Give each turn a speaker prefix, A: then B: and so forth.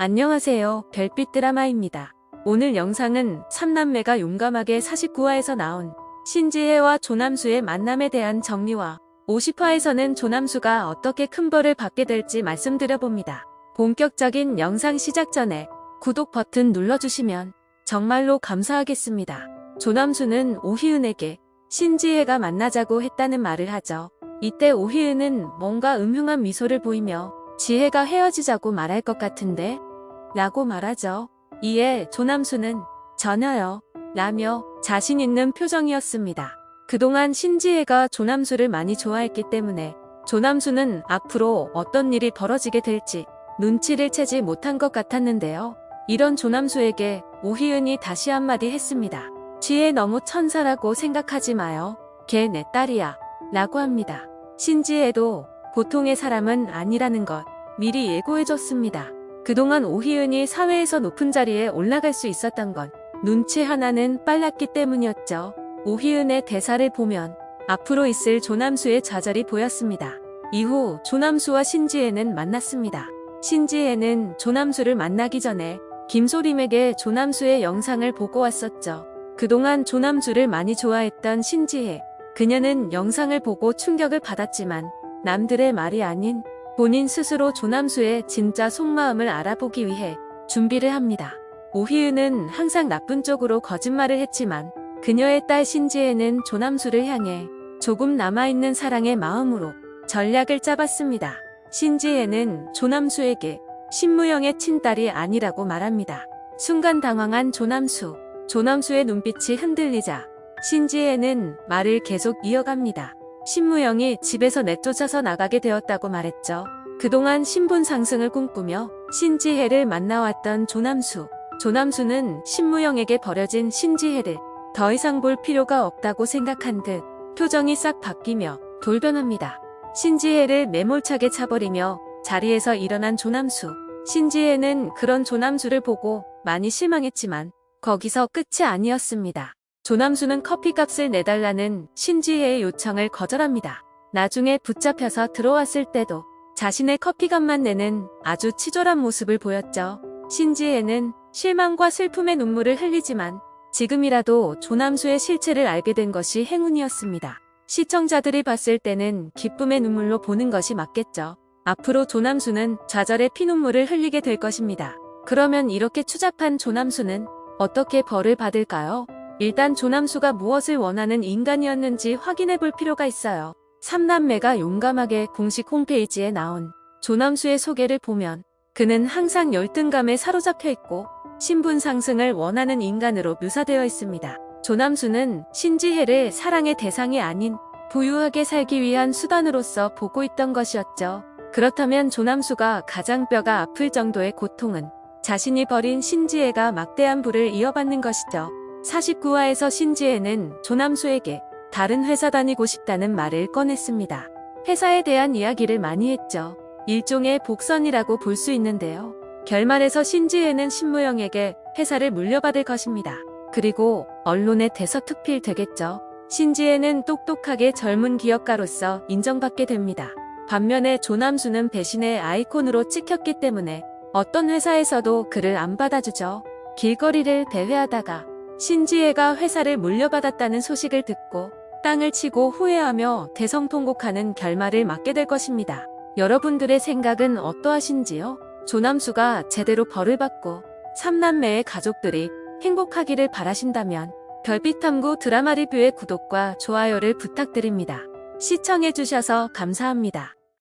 A: 안녕하세요. 별빛 드라마입니다. 오늘 영상은 3남매가 용감하게 49화에서 나온 신지혜와 조남수의 만남에 대한 정리와 50화에서는 조남수가 어떻게 큰 벌을 받게 될지 말씀드려봅니다. 본격적인 영상 시작 전에 구독 버튼 눌러주시면 정말로 감사하겠습니다. 조남수는 오희은에게 신지혜가 만나자고 했다는 말을 하죠. 이때 오희은은 뭔가 음흉한 미소를 보이며 지혜가 헤어지자고 말할 것 같은데 라고 말하죠. 이에 조남수는 전혀요 라며 자신 있는 표정이었습니다. 그동안 신지혜가 조남수를 많이 좋아했기 때문에 조남수는 앞으로 어떤 일이 벌어지게 될지 눈치를 채지 못한 것 같았는데요. 이런 조남수에게 오희은이 다시 한마디 했습니다. 지혜 너무 천사라고 생각하지 마요. 걔 내 딸이야. 라고 합니다. 신지혜도 보통의 사람은 아니라는 것 미리 예고해줬습니다. 그동안 오희은이 사회에서 높은 자리에 올라갈 수 있었던 건 눈치 하나는 빨랐기 때문이었죠. 오희은의 대사를 보면 앞으로 있을 조남수의 좌절이 보였습니다. 이후 조남수와 신지혜는 만났습니다. 신지혜는 조남수를 만나기 전에 김소림에게 조남수의 영상을 보고 왔었죠. 그동안 조남수를 많이 좋아했던 신지혜. 그녀는 영상을 보고 충격을 받았지만 남들의 말이 아닌 본인 스스로 조남수의 진짜 속마음을 알아보기 위해 준비를 합니다. 오희은은 항상 나쁜 쪽으로 거짓말을 했지만 그녀의 딸 신지혜는 조남수를 향해 조금 남아있는 사랑의 마음으로 전략을 짜봤습니다. 신지혜는 조남수에게 신무영의 친딸이 아니라고 말합니다. 순간 당황한 조남수. 조남수의 눈빛이 흔들리자 신지혜는 말을 계속 이어갑니다. 신무영이 집에서 내쫓아서 나가게 되었다고 말했죠. 그동안 신분 상승을 꿈꾸며 신지혜를 만나왔던 조남수. 조남수는 신무영에게 버려진 신지혜를 더 이상 볼 필요가 없다고 생각한 듯 표정이 싹 바뀌며 돌변합니다. 신지혜를 매몰차게 차버리며 자리에서 일어난 조남수. 신지혜는 그런 조남수를 보고 많이 실망했지만 거기서 끝이 아니었습니다. 조남수는 커피값을 내달라는 신지혜의 요청을 거절합니다. 나중에 붙잡혀서 들어왔을 때도 자신의 커피값만 내는 아주 치졸한 모습을 보였죠. 신지혜는 실망과 슬픔의 눈물을 흘리지만 지금이라도 조남수의 실체를 알게 된 것이 행운이었습니다. 시청자들이 봤을 때는 기쁨의 눈물로 보는 것이 맞겠죠. 앞으로 조남수는 좌절의 피눈물을 흘리게 될 것입니다. 그러면 이렇게 추잡한 조남수는 어떻게 벌을 받을까요? 일단 조남수가 무엇을 원하는 인간이었는지 확인해 볼 필요가 있어요. 삼남매가 용감하게 공식 홈페이지에 나온 조남수의 소개를 보면 그는 항상 열등감에 사로잡혀 있고 신분 상승을 원하는 인간으로 묘사되어 있습니다. 조남수는 신지혜를 사랑의 대상이 아닌 부유하게 살기 위한 수단으로서 보고 있던 것이었죠. 그렇다면 조남수가 가장 뼈가 아플 정도의 고통은 자신이 버린 신지혜가 막대한 부를 이어받는 것이죠. 49화에서 신지혜는 조남수에게 다른 회사 다니고 싶다는 말을 꺼냈습니다. 회사에 대한 이야기를 많이 했죠. 일종의 복선이라고 볼 수 있는데요. 결말에서 신지혜는 신무영에게 회사를 물려받을 것입니다. 그리고 언론에 대서특필 되겠죠. 신지혜는 똑똑하게 젊은 기업가로서 인정받게 됩니다. 반면에 조남수는 배신의 아이콘으로 찍혔기 때문에 어떤 회사에서도 그를 안 받아주죠. 길거리를 대회하다가 신지혜가 회사를 물려받았다는 소식을 듣고 땅을 치고 후회하며 대성통곡하는 결말을 맞게 될 것입니다. 여러분들의 생각은 어떠하신지요? 조남수가 제대로 벌을 받고 삼남매의 가족들이 행복하기를 바라신다면 별빛탐구 드라마 리뷰의 구독과 좋아요를 부탁드립니다. 시청해주셔서 감사합니다.